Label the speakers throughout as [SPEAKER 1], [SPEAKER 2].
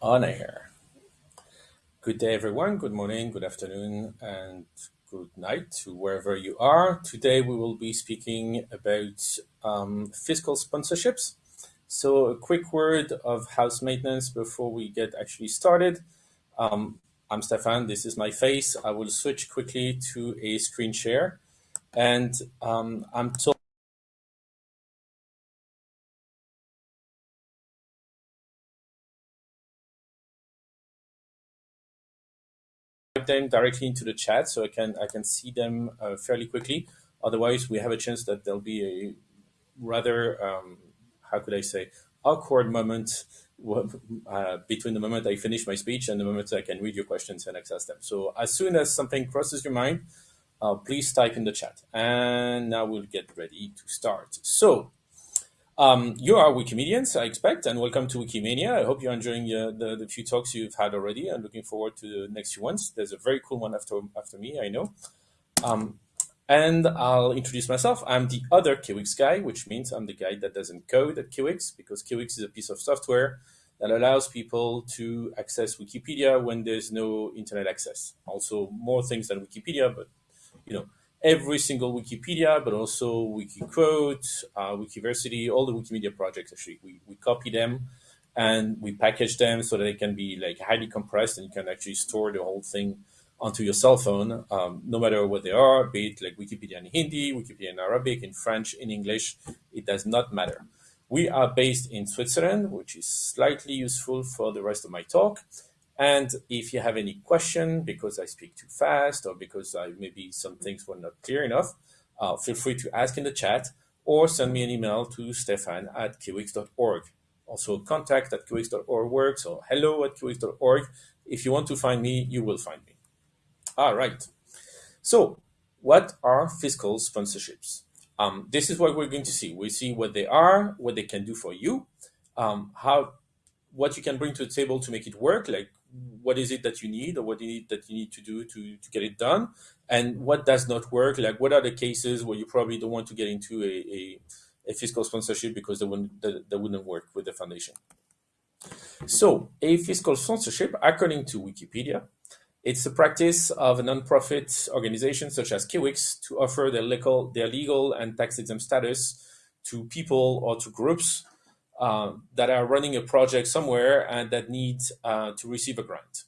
[SPEAKER 1] on air. Good day, everyone. Good morning, good afternoon, and good night to wherever you are. Today, we will be speaking about um, fiscal sponsorships. So, a quick word of house maintenance before we get actually started. Um, I'm Stefan, this is my face. I will switch quickly to a screen share. And um, I'm told them directly into the chat so I can I can see them uh, fairly quickly. Otherwise, we have a chance that there'll be a rather um, how could I say awkward moment uh, between the moment I finish my speech and the moment I can read your questions and access them. So as soon as something crosses your mind, uh, please type in the chat. And now we'll get ready to start. So um, you are Wikimedians, I expect, and welcome to Wikimania. I hope you're enjoying uh, the, the few talks you've had already and looking forward to the next few ones. There's a very cool one after, after me, I know. Um, and I'll introduce myself. I'm the other Kiwix guy, which means I'm the guy that doesn't code at Kiwix because Kiwix is a piece of software that allows people to access Wikipedia when there's no internet access. Also more things than Wikipedia, but you know, every single Wikipedia, but also Wikiquote, uh, Wikiversity, all the Wikimedia projects, actually, we, we copy them and we package them so that they can be like highly compressed and you can actually store the whole thing onto your cell phone, um, no matter what they are, be it like Wikipedia in Hindi, Wikipedia in Arabic, in French, in English, it does not matter. We are based in Switzerland, which is slightly useful for the rest of my talk. And if you have any question, because I speak too fast or because I, maybe some things were not clear enough, uh, feel free to ask in the chat or send me an email to stefan at kiwix.org. Also, contact at kiwix.org works or hello at kiwix.org. If you want to find me, you will find me. All right. So, what are fiscal sponsorships? Um, this is what we're going to see. We see what they are, what they can do for you, um, how, what you can bring to the table to make it work, like what is it that you need or what you need that you need to do to, to get it done? And what does not work? Like what are the cases where you probably don't want to get into a, a, a fiscal sponsorship because they wouldn't, that, that wouldn't work with the foundation? So a fiscal sponsorship according to wikipedia it's the practice of a nonprofit organization such as Kiwix to offer their legal, their legal and tax exempt status to people or to groups uh, that are running a project somewhere and that need uh, to receive a grant.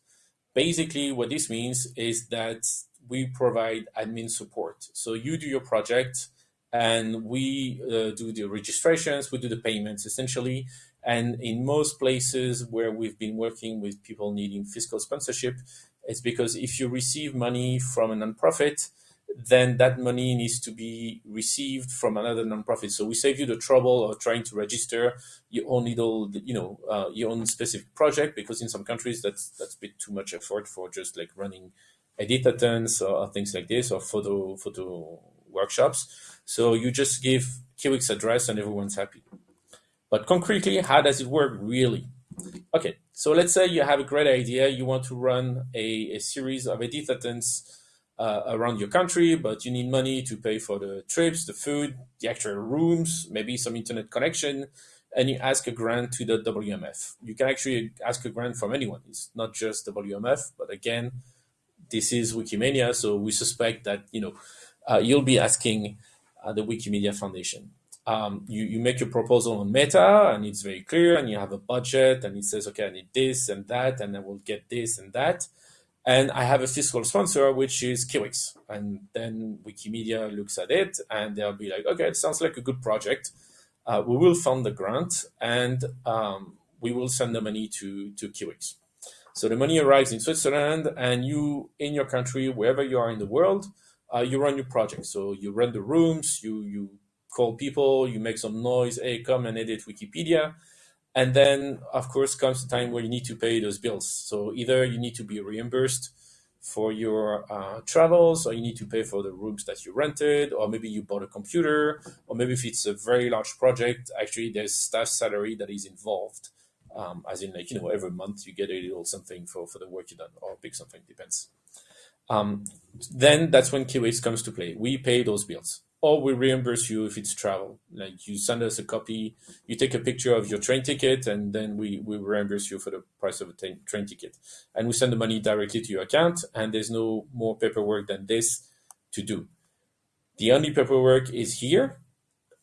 [SPEAKER 1] Basically, what this means is that we provide admin support. So you do your project and we uh, do the registrations, we do the payments essentially. And in most places where we've been working with people needing fiscal sponsorship, it's because if you receive money from a nonprofit, then that money needs to be received from another nonprofit. So we save you the trouble of trying to register your own little, you know, uh, your own specific project because in some countries that's that's a bit too much effort for just like running editathons or things like this or photo photo workshops. So you just give Kiwix address and everyone's happy. But concretely, how does it work really? Okay, so let's say you have a great idea. You want to run a, a series of editathons uh, around your country, but you need money to pay for the trips, the food, the actual rooms, maybe some internet connection, and you ask a grant to the WMF. You can actually ask a grant from anyone. It's not just WMF, but again, this is Wikimania, so we suspect that you know uh, you'll be asking uh, the Wikimedia Foundation. Um, you, you make your proposal on Meta, and it's very clear, and you have a budget, and it says, okay, I need this and that, and I will get this and that and I have a fiscal sponsor, which is Kiwix. And then Wikimedia looks at it and they'll be like, okay, it sounds like a good project. Uh, we will fund the grant and um, we will send the money to, to Kiwix. So the money arrives in Switzerland and you, in your country, wherever you are in the world, uh, you run your project. So you rent the rooms, you, you call people, you make some noise, hey, come and edit Wikipedia. And then, of course, comes the time where you need to pay those bills. So either you need to be reimbursed for your uh, travels, or you need to pay for the rooms that you rented, or maybe you bought a computer, or maybe if it's a very large project, actually there's staff salary that is involved. Um, as in, like, you know, every month you get a little something for, for the work you done, or big something, depends. Um, then that's when Kiwix comes to play. We pay those bills. Or we reimburse you if it's travel. Like you send us a copy, you take a picture of your train ticket, and then we, we reimburse you for the price of a train ticket. And we send the money directly to your account, and there's no more paperwork than this to do. The only paperwork is here,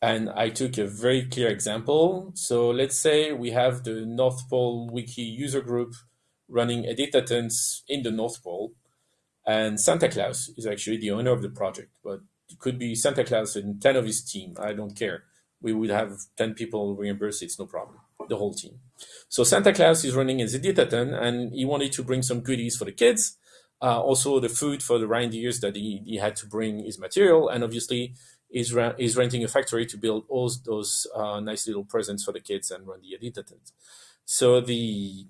[SPEAKER 1] and I took a very clear example. So let's say we have the North Pole Wiki user group running editathons in the North Pole, and Santa Claus is actually the owner of the project, but it could be Santa Claus and 10 of his team. I don't care. We would have 10 people reimburse. It's no problem. The whole team. So Santa Claus is running a editathon and he wanted to bring some goodies for the kids. Uh, also the food for the reindeers that he, he had to bring his material. And obviously is, is renting a factory to build all those uh, nice little presents for the kids and run the editathon. So the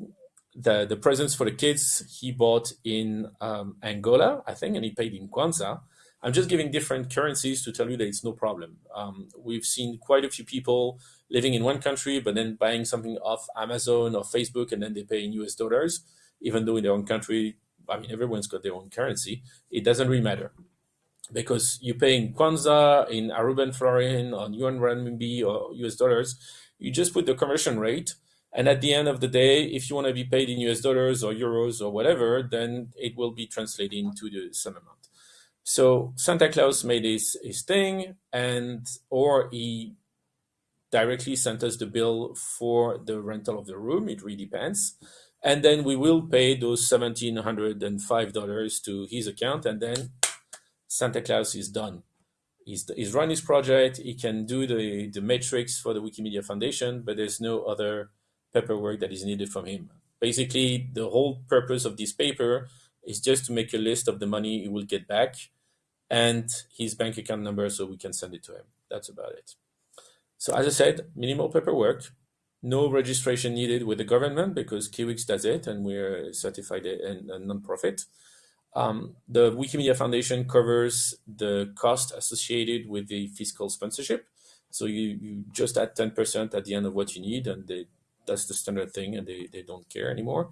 [SPEAKER 1] the the presents for the kids he bought in um, Angola, I think, and he paid in Kwanza. I'm just giving different currencies to tell you that it's no problem. Um, we've seen quite a few people living in one country, but then buying something off Amazon or Facebook, and then they pay in US dollars, even though in their own country, I mean, everyone's got their own currency. It doesn't really matter because you pay in Kwanza, in Aruban florin, on yuan renminbi or US dollars. You just put the conversion rate. And at the end of the day, if you want to be paid in US dollars or euros or whatever, then it will be translated into the same amount. So Santa Claus made his, his thing, and or he directly sent us the bill for the rental of the room. It really depends. And then we will pay those $1,705 to his account, and then Santa Claus is done. He's, he's run his project. He can do the, the metrics for the Wikimedia Foundation, but there's no other paperwork that is needed from him. Basically, the whole purpose of this paper is just to make a list of the money he will get back and his bank account number so we can send it to him. That's about it. So as I said, minimal paperwork, no registration needed with the government because Kiwix does it and we're certified and a nonprofit. Um, the Wikimedia Foundation covers the cost associated with the fiscal sponsorship. So you, you just add 10% at the end of what you need and they, that's the standard thing and they, they don't care anymore.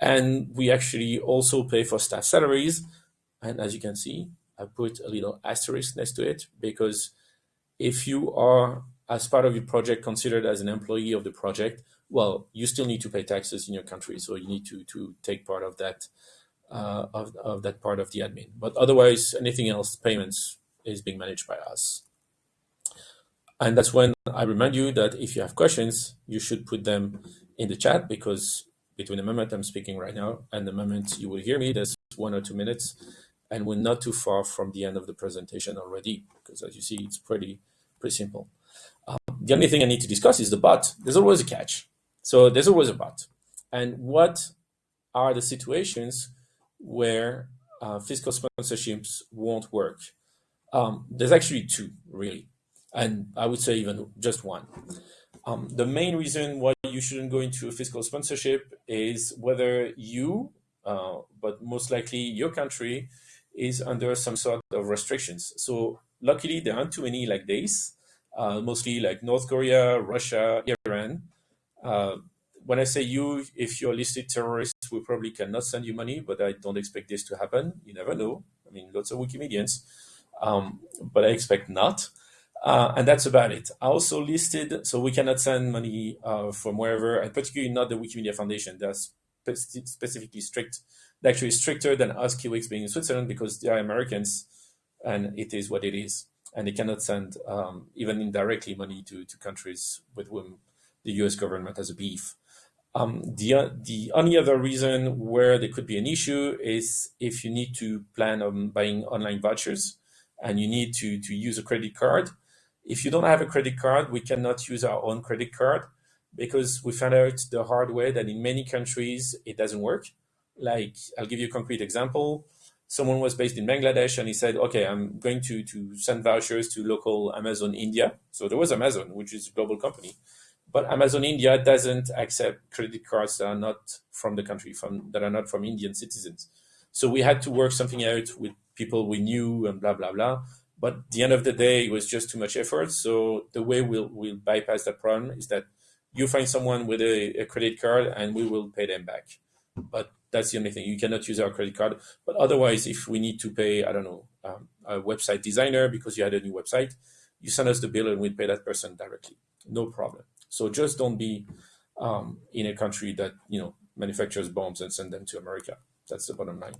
[SPEAKER 1] And we actually also pay for staff salaries. And as you can see, I put a little asterisk next to it because if you are, as part of your project, considered as an employee of the project, well, you still need to pay taxes in your country. So you need to, to take part of that, uh, of, of that part of the admin. But otherwise, anything else, payments is being managed by us. And that's when I remind you that if you have questions, you should put them in the chat because between the moment I'm speaking right now and the moment you will hear me, there's one or two minutes and we're not too far from the end of the presentation already, because as you see, it's pretty, pretty simple. Um, the only thing I need to discuss is the but. There's always a catch. So there's always a but. And what are the situations where uh, fiscal sponsorships won't work? Um, there's actually two, really. And I would say even just one. Um, the main reason why you shouldn't go into a fiscal sponsorship is whether you, uh, but most likely your country, is under some sort of restrictions. So luckily, there aren't too many like this, uh, mostly like North Korea, Russia, Iran. Uh, when I say you, if you're a listed terrorist, we probably cannot send you money, but I don't expect this to happen. You never know. I mean, lots of Wikimedians, um, but I expect not. Uh, and that's about it. I also listed, so we cannot send money uh, from wherever, and particularly not the Wikimedia Foundation. That's spe specifically strict actually stricter than us Kiwix being in Switzerland because they are Americans and it is what it is. And they cannot send um, even indirectly money to, to countries with whom the US government has a beef. Um, the, the only other reason where there could be an issue is if you need to plan on buying online vouchers and you need to, to use a credit card. If you don't have a credit card, we cannot use our own credit card because we found out the hard way that in many countries it doesn't work. Like, I'll give you a concrete example. Someone was based in Bangladesh and he said, okay, I'm going to, to send vouchers to local Amazon India. So there was Amazon, which is a global company. But Amazon India doesn't accept credit cards that are not from the country, from that are not from Indian citizens. So we had to work something out with people we knew and blah, blah, blah. But the end of the day, it was just too much effort. So the way we'll, we'll bypass that problem is that you find someone with a, a credit card and we will pay them back. But that's the only thing. You cannot use our credit card. But otherwise, if we need to pay, I don't know, um, a website designer because you had a new website, you send us the bill and we pay that person directly. No problem. So just don't be um, in a country that you know manufactures bombs and send them to America. That's the bottom line.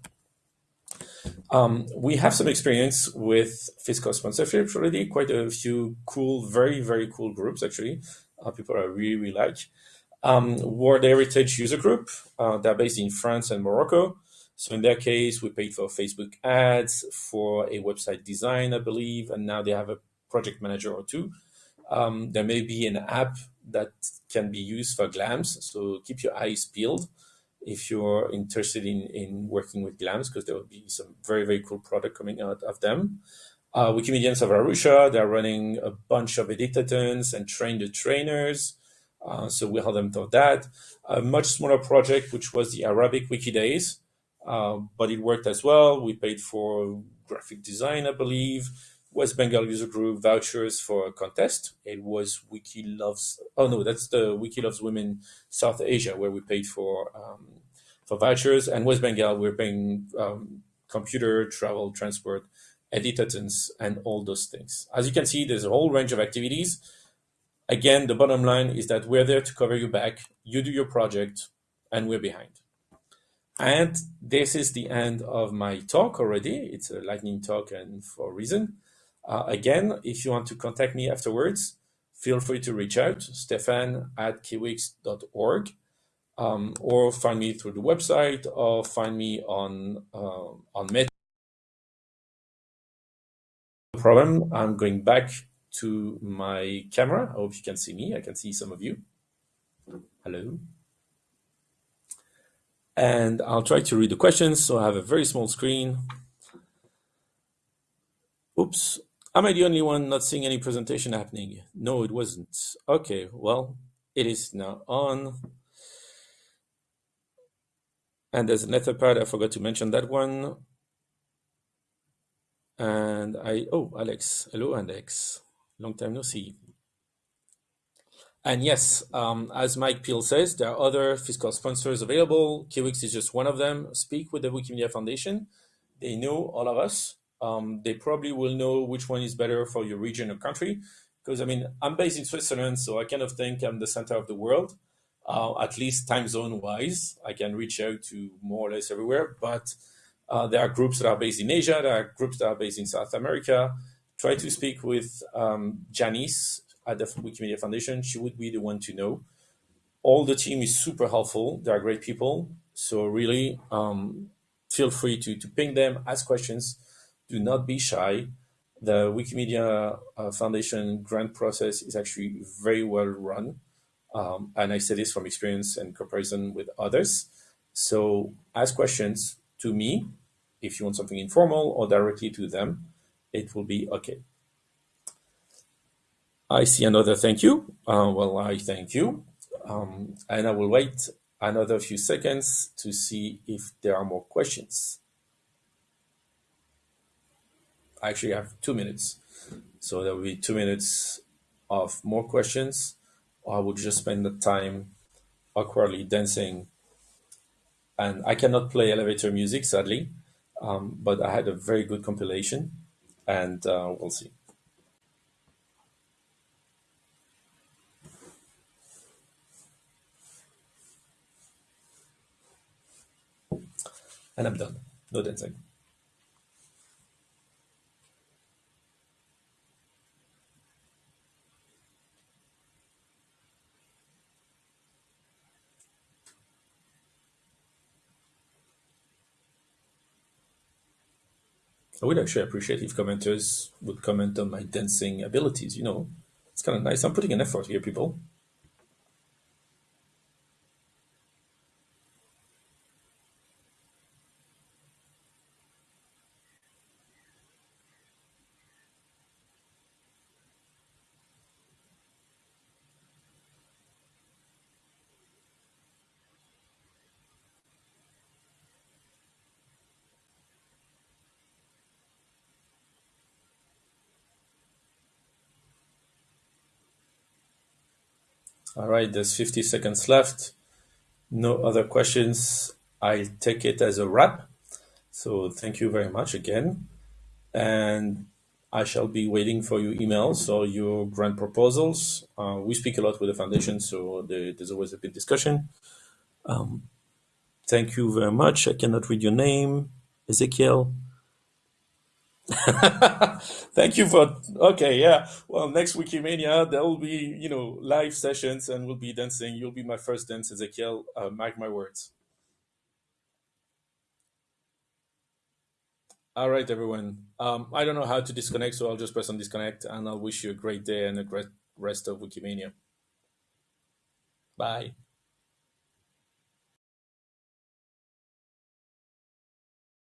[SPEAKER 1] Um, we have some experience with fiscal sponsorships already. Quite a few cool, very very cool groups actually. Uh, people I really really like. Um, World Heritage User Group. Uh, they're based in France and Morocco. So in their case, we paid for Facebook ads, for a website design, I believe, and now they have a project manager or two. Um, there may be an app that can be used for GLAMs. So keep your eyes peeled if you're interested in, in working with GLAMs, because there will be some very, very cool product coming out of them. Uh, Wikimedians of Arusha, they're running a bunch of editathons and train the trainers. Uh, so we help them for that. A much smaller project, which was the Arabic Wiki Days, uh, but it worked as well. We paid for graphic design, I believe. West Bengal user group vouchers for a contest. It was Wiki Loves. Oh no, that's the Wiki Loves Women South Asia, where we paid for um, for vouchers. And West Bengal, we're paying um, computer, travel, transport, editathons, and all those things. As you can see, there's a whole range of activities. Again, the bottom line is that we're there to cover you back. You do your project, and we're behind. And this is the end of my talk already. It's a lightning talk and for a reason. Uh, again, if you want to contact me afterwards, feel free to reach out, stefan at kiwix.org, um, or find me through the website, or find me on, uh, on Meta. No problem. I'm going back to my camera. I hope you can see me. I can see some of you. Hello. And I'll try to read the questions. So I have a very small screen. Oops. Am I the only one not seeing any presentation happening? No, it wasn't. Okay, well, it is now on. And there's an Etherpad. I forgot to mention that one. And I, oh, Alex. Hello, Alex. Long time no see. And yes, um, as Mike Peel says, there are other fiscal sponsors available. Kiwix is just one of them. Speak with the Wikimedia Foundation. They know all of us. Um, they probably will know which one is better for your region or country. Because I mean, I'm based in Switzerland, so I kind of think I'm the center of the world, uh, at least time zone wise. I can reach out to more or less everywhere. But uh, there are groups that are based in Asia, there are groups that are based in South America, try to speak with um, Janice at the Wikimedia Foundation. She would be the one to know. All the team is super helpful. They are great people. So really, um, feel free to, to ping them, ask questions. Do not be shy. The Wikimedia uh, Foundation grant process is actually very well run. Um, and I say this from experience and comparison with others. So ask questions to me if you want something informal or directly to them it will be okay. I see another thank you. Uh, well, I thank you. Um, and I will wait another few seconds to see if there are more questions. I actually I have two minutes. So there will be two minutes of more questions. Or I will just spend the time awkwardly dancing. And I cannot play elevator music, sadly, um, but I had a very good compilation and uh, we'll see. And I'm done. No dancing. I would actually appreciate if commenters would comment on my dancing abilities. You know, it's kind of nice. I'm putting an effort here, people. All right, there's 50 seconds left. No other questions. I'll take it as a wrap. So thank you very much again. And I shall be waiting for your emails or your grant proposals. Uh, we speak a lot with the foundation, so there, there's always a big discussion. Um, thank you very much. I cannot read your name, Ezekiel. Thank you for okay, yeah. Well, next Wikimania there will be you know live sessions and we'll be dancing. You'll be my first dance, Ezekiel. Uh, mark my words. All right, everyone. Um, I don't know how to disconnect, so I'll just press on disconnect, and I'll wish you a great day and a great rest of Wikimania. Bye.